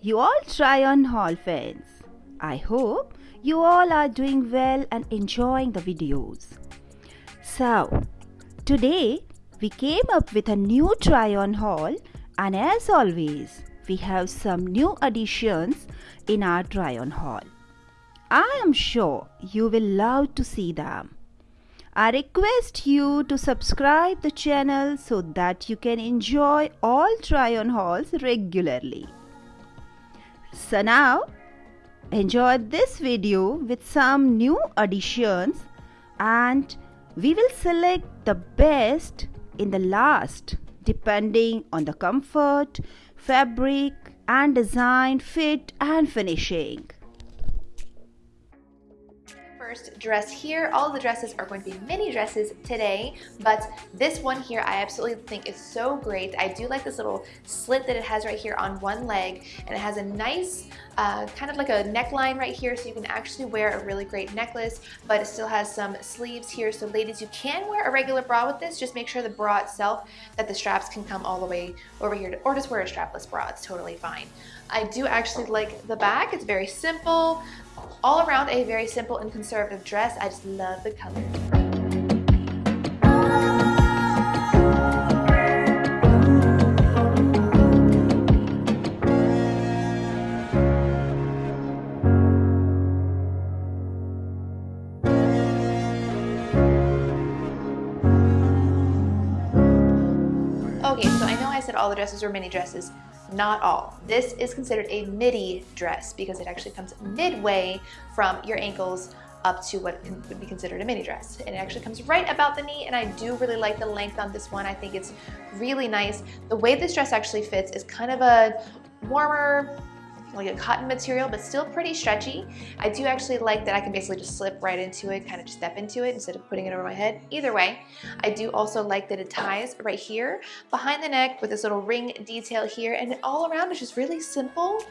you all try on haul fans. I hope you all are doing well and enjoying the videos. So, today we came up with a new try on haul and as always, we have some new additions in our try on haul. I am sure you will love to see them. I request you to subscribe the channel so that you can enjoy all try on hauls regularly. So now enjoy this video with some new additions and we will select the best in the last depending on the comfort, fabric and design, fit and finishing first dress here. All the dresses are going to be mini dresses today, but this one here I absolutely think is so great. I do like this little slit that it has right here on one leg, and it has a nice uh, kind of like a neckline right here, so you can actually wear a really great necklace, but it still has some sleeves here. So ladies, you can wear a regular bra with this. Just make sure the bra itself, that the straps can come all the way over here, to, or just wear a strapless bra. It's totally fine. I do actually like the back. It's very simple. All around a very simple and conservative dress. I just love the color. Okay, so I know I said all the dresses were mini dresses, not all. This is considered a midi dress because it actually comes midway from your ankles up to what would be considered a mini dress. And it actually comes right about the knee and I do really like the length on this one. I think it's really nice. The way this dress actually fits is kind of a warmer, like a cotton material, but still pretty stretchy. I do actually like that I can basically just slip right into it, kind of just step into it instead of putting it over my head. Either way, I do also like that it ties right here behind the neck with this little ring detail here, and all around is just really simple,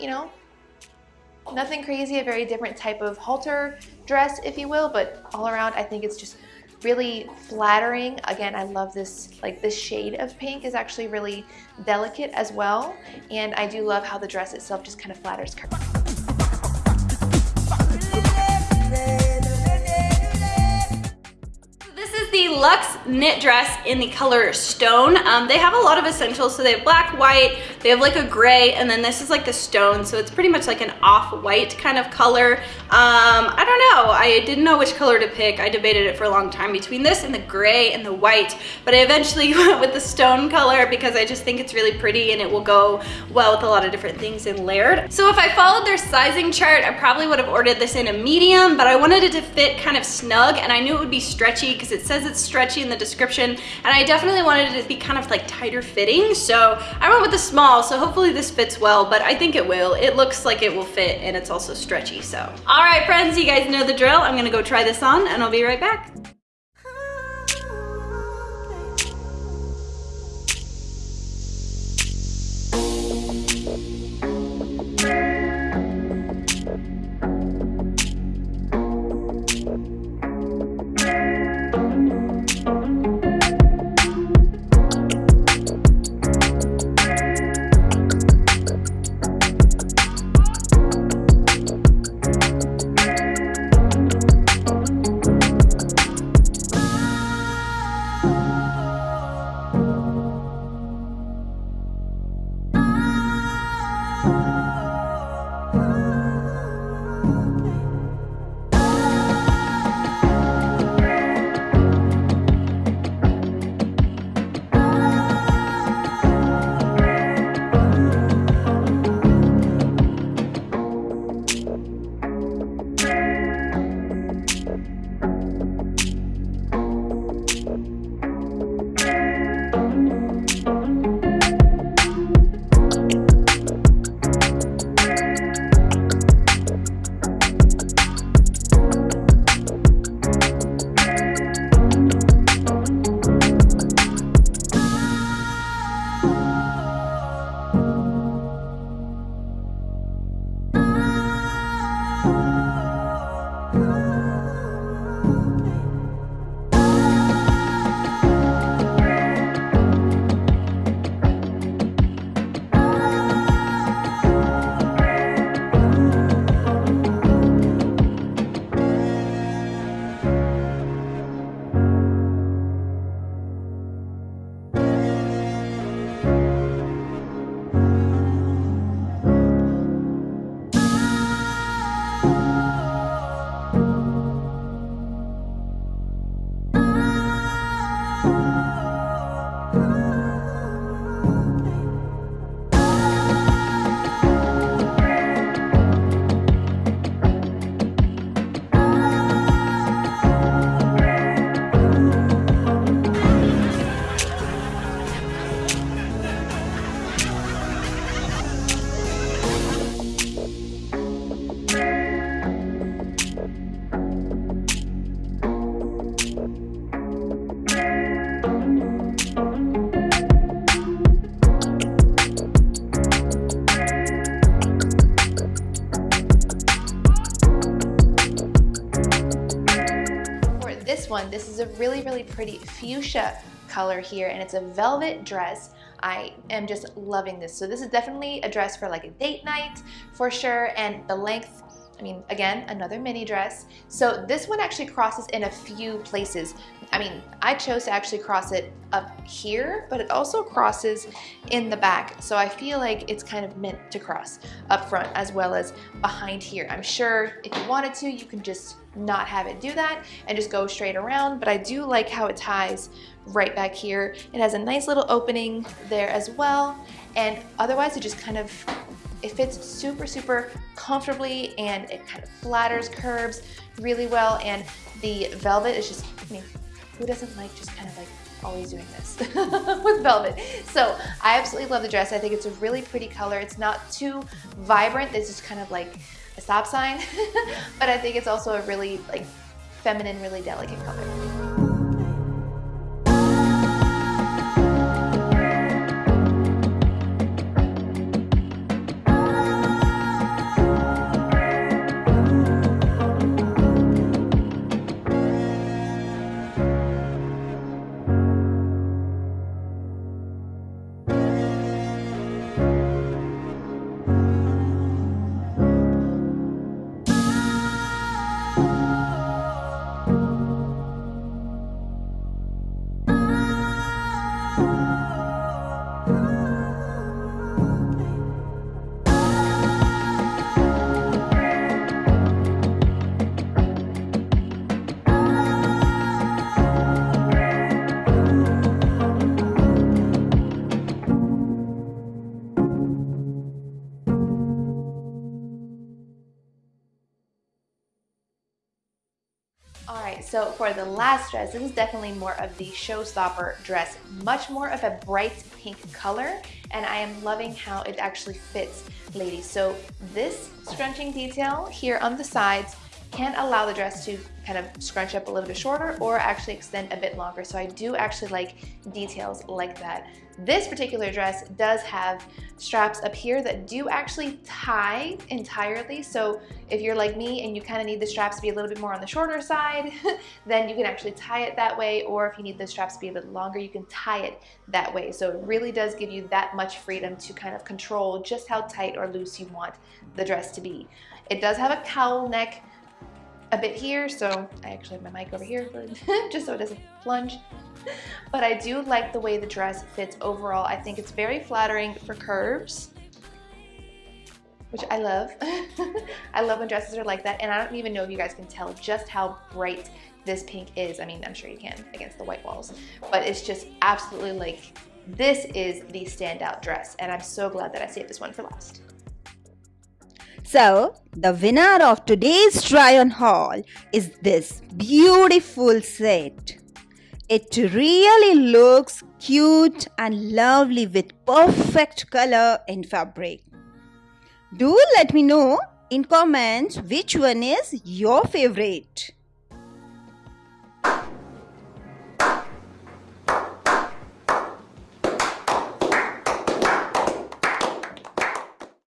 you know, nothing crazy, a very different type of halter dress, if you will, but all around I think it's just really flattering. Again, I love this, like this shade of pink is actually really delicate as well. And I do love how the dress itself just kind of flatters curves. This is the Luxe knit dress in the color Stone. Um, they have a lot of essentials. So they have black, white, they have like a gray, and then this is like the stone. So it's pretty much like an off-white kind of color. Um, I don't know. I didn't know which color to pick. I debated it for a long time between this and the gray and the white, but I eventually went with the stone color because I just think it's really pretty and it will go well with a lot of different things in layered. So if I followed their sizing chart, I probably would have ordered this in a medium, but I wanted it to fit kind of snug and I knew it would be stretchy because it says it's stretchy in the description and I definitely wanted it to be kind of like tighter fitting. So I went with the small, so hopefully this fits well, but I think it will. It looks like it will fit and it's also stretchy, so. All right, friends, you guys know the drill. I'm gonna go try this on and I'll be right back. This one. This is a really, really pretty fuchsia color here and it's a velvet dress. I am just loving this. So this is definitely a dress for like a date night for sure and the length I mean, again, another mini dress. So this one actually crosses in a few places. I mean, I chose to actually cross it up here, but it also crosses in the back. So I feel like it's kind of meant to cross up front as well as behind here. I'm sure if you wanted to, you can just not have it do that and just go straight around, but I do like how it ties right back here. It has a nice little opening there as well. And otherwise it just kind of it fits super, super comfortably and it kind of flatters curves really well. And the velvet is just, I mean, who doesn't like just kind of like always doing this with velvet. So I absolutely love the dress. I think it's a really pretty color. It's not too vibrant. This is kind of like a stop sign, but I think it's also a really like feminine, really delicate color. So for the last dress, this is definitely more of the showstopper dress, much more of a bright pink color, and I am loving how it actually fits, ladies. So this scrunching detail here on the sides can allow the dress to kind of scrunch up a little bit shorter or actually extend a bit longer. So I do actually like details like that. This particular dress does have straps up here that do actually tie entirely. So if you're like me and you kind of need the straps to be a little bit more on the shorter side, then you can actually tie it that way. Or if you need the straps to be a bit longer, you can tie it that way. So it really does give you that much freedom to kind of control just how tight or loose you want the dress to be. It does have a cowl neck a bit here, so I actually have my mic over here just so it doesn't plunge. But I do like the way the dress fits overall. I think it's very flattering for curves, which I love. I love when dresses are like that, and I don't even know if you guys can tell just how bright this pink is. I mean, I'm sure you can against the white walls, but it's just absolutely like, this is the standout dress, and I'm so glad that I saved this one for last. So, the winner of today's try on haul is this beautiful set. It really looks cute and lovely with perfect color and fabric. Do let me know in comments which one is your favorite.